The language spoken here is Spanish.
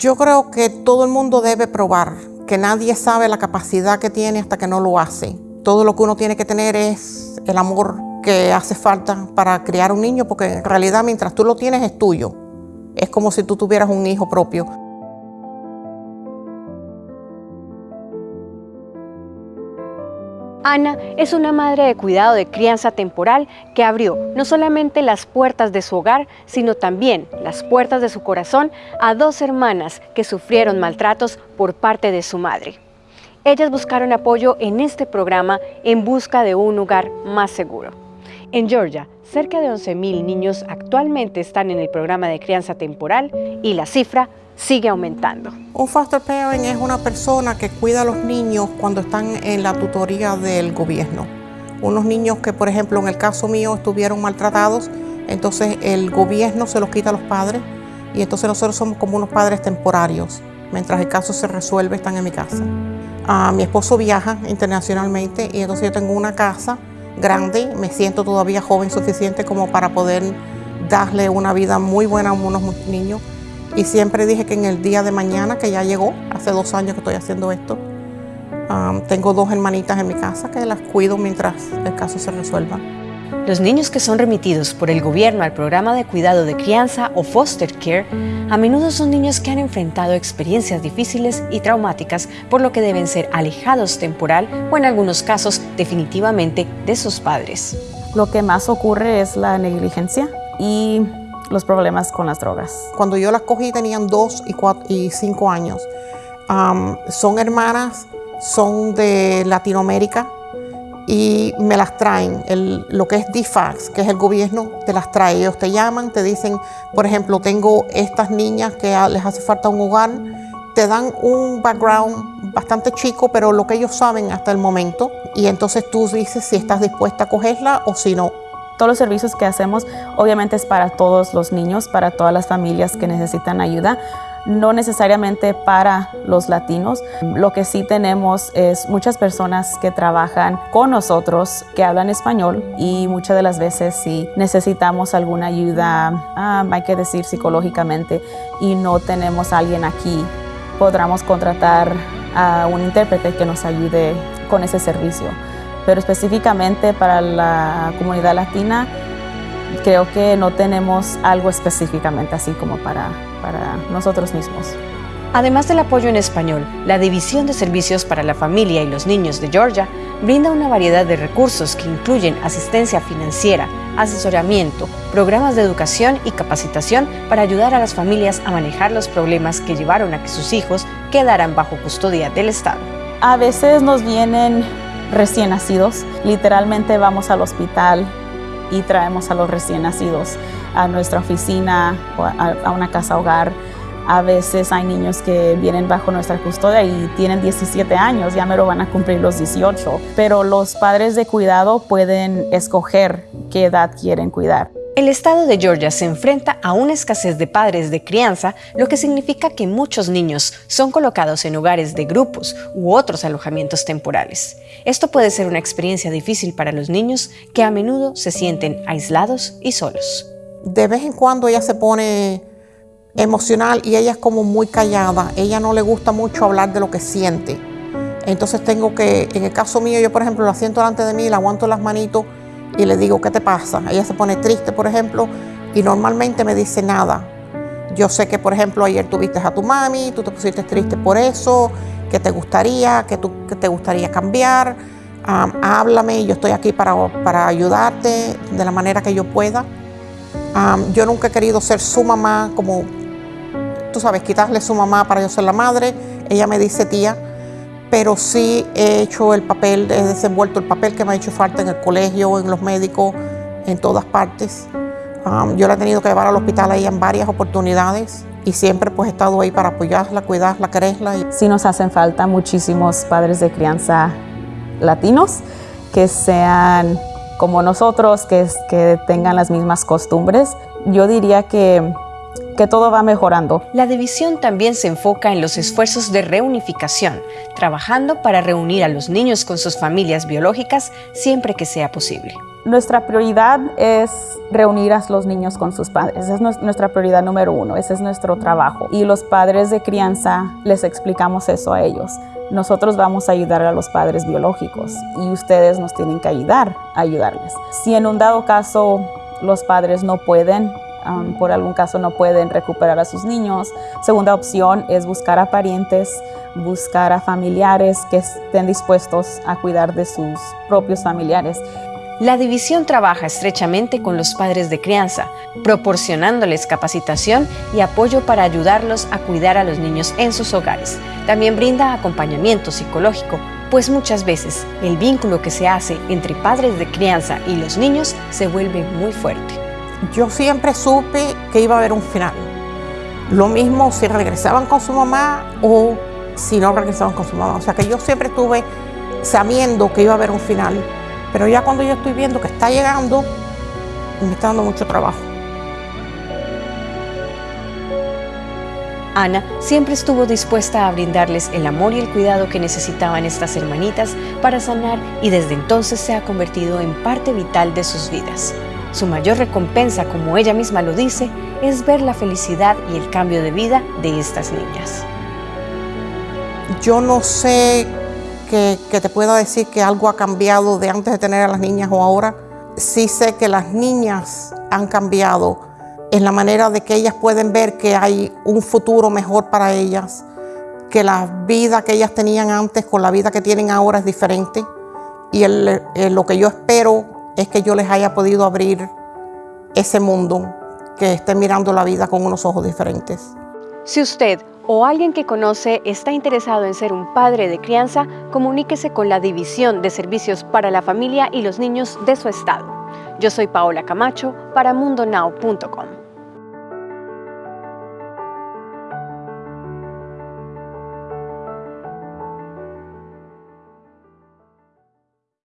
Yo creo que todo el mundo debe probar, que nadie sabe la capacidad que tiene hasta que no lo hace. Todo lo que uno tiene que tener es el amor que hace falta para criar un niño, porque en realidad mientras tú lo tienes es tuyo. Es como si tú tuvieras un hijo propio. Ana es una madre de cuidado de crianza temporal que abrió no solamente las puertas de su hogar, sino también las puertas de su corazón a dos hermanas que sufrieron maltratos por parte de su madre. Ellas buscaron apoyo en este programa en busca de un lugar más seguro. En Georgia, cerca de 11.000 niños actualmente están en el programa de crianza temporal y la cifra sigue aumentando. Un foster parent es una persona que cuida a los niños cuando están en la tutoría del gobierno. Unos niños que, por ejemplo, en el caso mío estuvieron maltratados, entonces el gobierno se los quita a los padres y entonces nosotros somos como unos padres temporarios. Mientras el caso se resuelve, están en mi casa. Ah, mi esposo viaja internacionalmente y entonces yo tengo una casa grande, me siento todavía joven suficiente como para poder darle una vida muy buena a unos niños y siempre dije que en el día de mañana, que ya llegó, hace dos años que estoy haciendo esto, tengo dos hermanitas en mi casa que las cuido mientras el caso se resuelva. Los niños que son remitidos por el gobierno al programa de cuidado de crianza o foster care a menudo son niños que han enfrentado experiencias difíciles y traumáticas, por lo que deben ser alejados temporal o en algunos casos definitivamente de sus padres. Lo que más ocurre es la negligencia y los problemas con las drogas. Cuando yo las cogí tenían dos y, cuatro, y cinco años. son hermanas, son de Latinoamérica y me las traen. lo que es DFAX, que es el gobierno, te las trae. Ellos te llaman, te dicen, por ejemplo, tengo estas niñas que les hace falta un hogar. Te dan un background bastante chico, pero lo que ellos saben hasta el momento. Y entonces tú dices si estás dispuesta a cogerla o si no. Todos los servicios que hacemos obviamente es para todos los niños, para todas las familias que necesitan ayuda, no necesariamente para los latinos. Lo que sí tenemos es muchas personas que trabajan con nosotros, que hablan español y muchas de las veces si necesitamos alguna ayuda, ah, hay que decir psicológicamente, y no tenemos a alguien aquí, podremos contratar a un intérprete que nos ayude con ese servicio pero específicamente para la comunidad latina creo que no tenemos algo específicamente así como para, para nosotros mismos. Además del apoyo en español, la División de Servicios para la Familia y los Niños de Georgia brinda una variedad de recursos que incluyen asistencia financiera, asesoramiento, programas de educación y capacitación para ayudar a las familias a manejar los problemas que llevaron a que sus hijos quedaran bajo custodia del Estado. A veces nos vienen recién nacidos. Literalmente vamos al hospital y traemos a los recién nacidos a nuestra oficina o a, una casa hogar. A veces hay niños que vienen bajo nuestra custodia y tienen 17 años, ya me lo van a cumplir los 18. Pero los padres de cuidado pueden escoger qué edad quieren cuidar. El estado de Georgia se enfrenta a una escasez de padres de crianza, lo que significa que muchos niños son colocados en hogares de grupos u otros alojamientos temporales. Esto puede ser una experiencia difícil para los niños que a menudo se sienten aislados y solos. De vez en cuando ella se pone emocional y ella es como muy callada. Ella no le gusta mucho hablar de lo que siente. Entonces tengo que, en el caso mío, yo por ejemplo la siento delante de mí, la aguanto las manitos y le digo, ¿qué te pasa? Ella se pone triste, por ejemplo, y normalmente me dice nada. Yo sé que, por ejemplo, ayer tuviste a tu mami, tú te pusiste triste por eso, que te gustaría, que, tú, que te gustaría cambiar. háblame, yo estoy aquí para, para, ayudarte de la manera que yo pueda. yo nunca he querido ser su mamá, como tú sabes, quitarle su mamá para yo ser la madre. Ella me dice tía, pero sí he hecho el papel, he desenvuelto el papel que me ha hecho falta en el colegio, en los médicos, en todas partes. Um, yo la he tenido que llevar al hospital ahí en varias oportunidades y siempre pues he estado ahí para apoyarla, cuidarla, quererla. Sí nos hacen falta muchísimos padres de crianza latinos que sean como nosotros, que, que tengan las mismas costumbres. Yo diría que que todo va mejorando. La división también se enfoca en los esfuerzos de reunificación, trabajando para reunir a los niños con sus familias biológicas siempre que sea posible. Nuestra prioridad es reunir a los niños con sus padres. Esa es nuestra prioridad número uno. Ese es nuestro trabajo. Y los padres de crianza les explicamos eso a ellos. Nosotros vamos a ayudar a los padres biológicos y ustedes nos tienen que ayudar a ayudarles. Si en un dado caso los padres no pueden, por algún caso no pueden recuperar a sus niños, segunda opción es buscar a parientes, buscar a familiares que estén dispuestos a cuidar de sus propios familiares. La división trabaja estrechamente con los padres de crianza, proporcionándoles capacitación y apoyo para ayudarlos a cuidar a los niños en sus hogares. También brinda acompañamiento psicológico, pues muchas veces el vínculo que se hace entre padres de crianza y los niños se vuelve muy fuerte. Yo siempre supe que iba a haber un final. Lo mismo si regresaban con su mamá o si no regresaban con su mamá. O sea que yo siempre estuve sabiendo que iba a haber un final pero ya cuando yo estoy viendo que está llegando, me está dando mucho trabajo. Ana siempre estuvo dispuesta a brindarles el amor y el cuidado que necesitaban estas hermanitas para sanar y desde entonces se ha convertido en parte vital de sus vidas. Su mayor recompensa, como ella misma lo dice, es ver la felicidad y el cambio de vida de estas niñas. Yo no sé que, te pueda decir que algo ha cambiado de antes de tener a las niñas o ahora. Sí sé que las niñas han cambiado en la manera de que ellas pueden ver que hay un futuro mejor para ellas, que la vida que ellas tenían antes con la vida que tienen ahora es diferente. Y lo que yo espero es que yo les haya podido abrir ese mundo, que estén mirando la vida con unos ojos diferentes. Si usted o alguien que conoce está interesado en ser un padre de crianza, comuníquese con la División de Servicios para la Familia y los Niños de su estado. Yo soy Paola Camacho para mundonow.com.